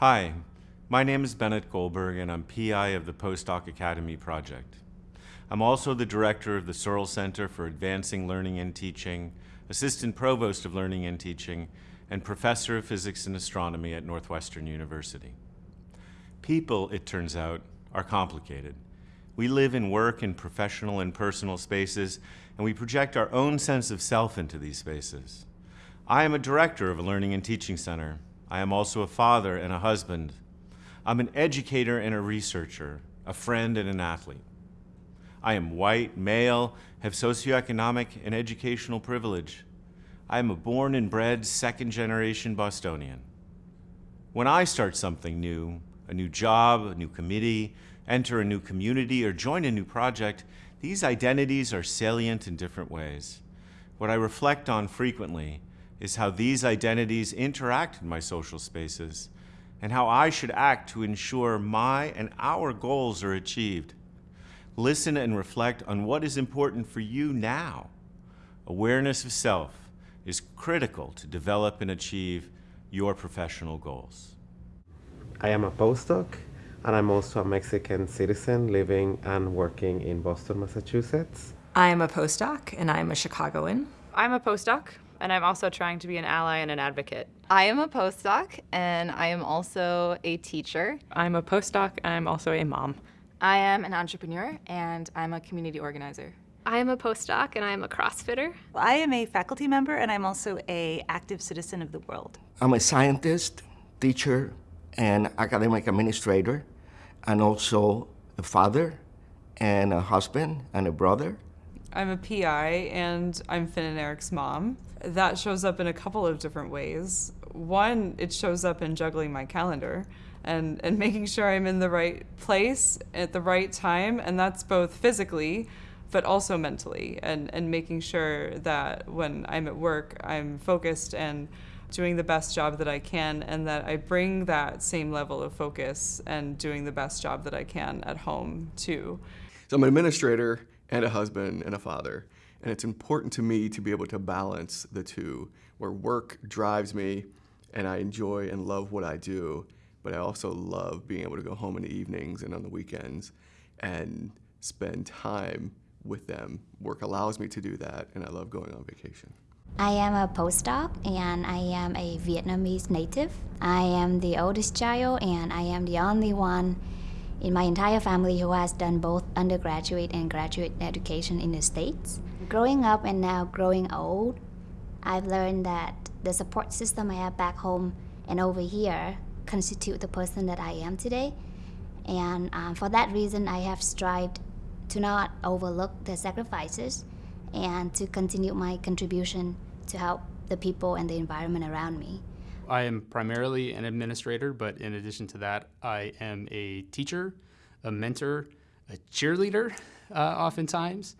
Hi, my name is Bennett Goldberg and I'm PI of the Postdoc Academy project. I'm also the director of the Searle Center for Advancing Learning and Teaching, Assistant Provost of Learning and Teaching, and Professor of Physics and Astronomy at Northwestern University. People, it turns out, are complicated. We live and work in professional and personal spaces, and we project our own sense of self into these spaces. I am a director of a learning and teaching center. I am also a father and a husband. I'm an educator and a researcher, a friend and an athlete. I am white, male, have socioeconomic and educational privilege. I am a born and bred second generation Bostonian. When I start something new, a new job, a new committee, enter a new community, or join a new project, these identities are salient in different ways. What I reflect on frequently is how these identities interact in my social spaces and how I should act to ensure my and our goals are achieved. Listen and reflect on what is important for you now. Awareness of self is critical to develop and achieve your professional goals. I am a postdoc and I'm also a Mexican citizen living and working in Boston, Massachusetts. I am a postdoc and I'm a Chicagoan. I'm a postdoc and I'm also trying to be an ally and an advocate. I am a postdoc and I am also a teacher. I'm a postdoc and I'm also a mom. I am an entrepreneur and I'm a community organizer. I am a postdoc and I am a CrossFitter. I am a faculty member and I'm also a active citizen of the world. I'm a scientist, teacher, and academic administrator, and also a father, and a husband, and a brother. I'm a PI and I'm Finn and Eric's mom. That shows up in a couple of different ways. One, it shows up in juggling my calendar and, and making sure I'm in the right place at the right time, and that's both physically, but also mentally, and, and making sure that when I'm at work, I'm focused and doing the best job that I can, and that I bring that same level of focus and doing the best job that I can at home too. So I'm an administrator and a husband and a father, and it's important to me to be able to balance the two, where work drives me and I enjoy and love what I do, but I also love being able to go home in the evenings and on the weekends and spend time with them. Work allows me to do that, and I love going on vacation. I am a postdoc and I am a Vietnamese native. I am the oldest child and I am the only one in my entire family who has done both undergraduate and graduate education in the States. Growing up and now growing old, I've learned that the support system I have back home and over here constitute the person that I am today. And um, for that reason, I have strived to not overlook the sacrifices and to continue my contribution to help the people and the environment around me. I am primarily an administrator, but in addition to that, I am a teacher, a mentor, a cheerleader, uh, oftentimes,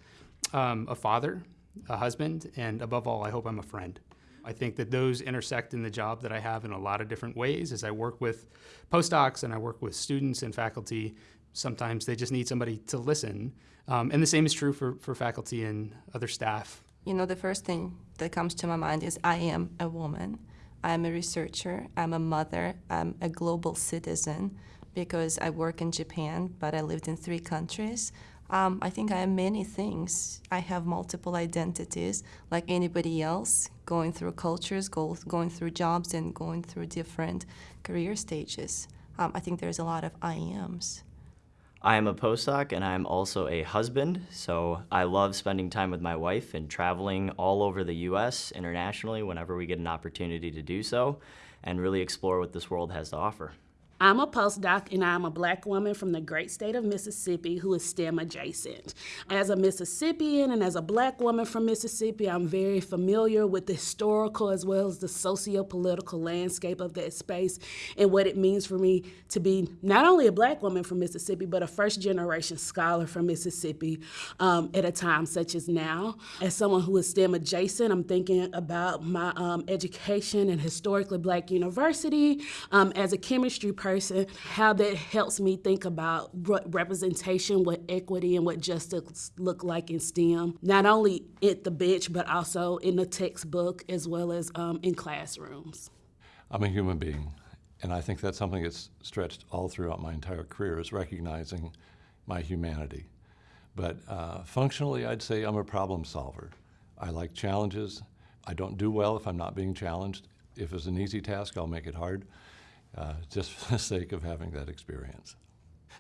um, a father, a husband, and above all, I hope I'm a friend. I think that those intersect in the job that I have in a lot of different ways as I work with postdocs and I work with students and faculty. Sometimes they just need somebody to listen. Um, and the same is true for, for faculty and other staff. You know, the first thing that comes to my mind is I am a woman. I'm a researcher, I'm a mother, I'm a global citizen because I work in Japan, but I lived in three countries. Um, I think I am many things. I have multiple identities like anybody else, going through cultures, go, going through jobs, and going through different career stages. Um, I think there's a lot of I ams. I am a postdoc and I'm also a husband, so I love spending time with my wife and traveling all over the US internationally whenever we get an opportunity to do so and really explore what this world has to offer. I'm a postdoc and I'm a black woman from the great state of Mississippi who is STEM adjacent. As a Mississippian and as a black woman from Mississippi, I'm very familiar with the historical as well as the socio-political landscape of that space and what it means for me to be not only a black woman from Mississippi, but a first generation scholar from Mississippi um, at a time such as now. As someone who is STEM adjacent, I'm thinking about my um, education in historically black university um, as a chemistry person person, how that helps me think about representation, what equity, and what justice look like in STEM, not only at the bench, but also in the textbook as well as um, in classrooms. I'm a human being, And I think that's something that's stretched all throughout my entire career is recognizing my humanity. But uh, functionally, I'd say I'm a problem solver. I like challenges. I don't do well if I'm not being challenged. If it's an easy task, I'll make it hard, uh, just for the sake of having that experience.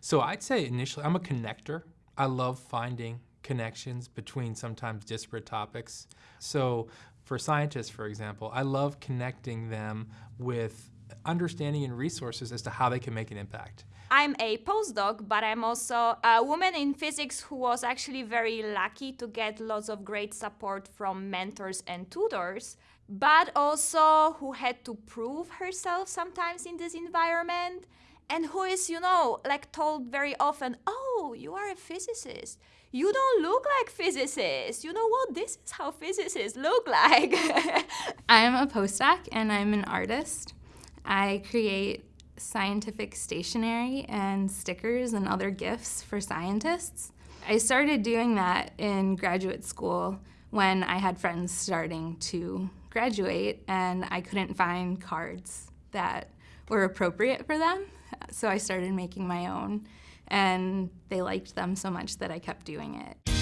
So I'd say initially, I'm a connector. I love finding connections between sometimes disparate topics. So for scientists, for example, I love connecting them with understanding and resources as to how they can make an impact. I'm a postdoc, but I'm also a woman in physics who was actually very lucky to get lots of great support from mentors and tutors, but also who had to prove herself sometimes in this environment and who is, you know, like told very often, oh, you are a physicist. You don't look like physicists. You know what? This is how physicists look like. I'm a postdoc and I'm an artist. I create scientific stationery and stickers and other gifts for scientists. I started doing that in graduate school when I had friends starting to graduate and I couldn't find cards that were appropriate for them. So I started making my own and they liked them so much that I kept doing it.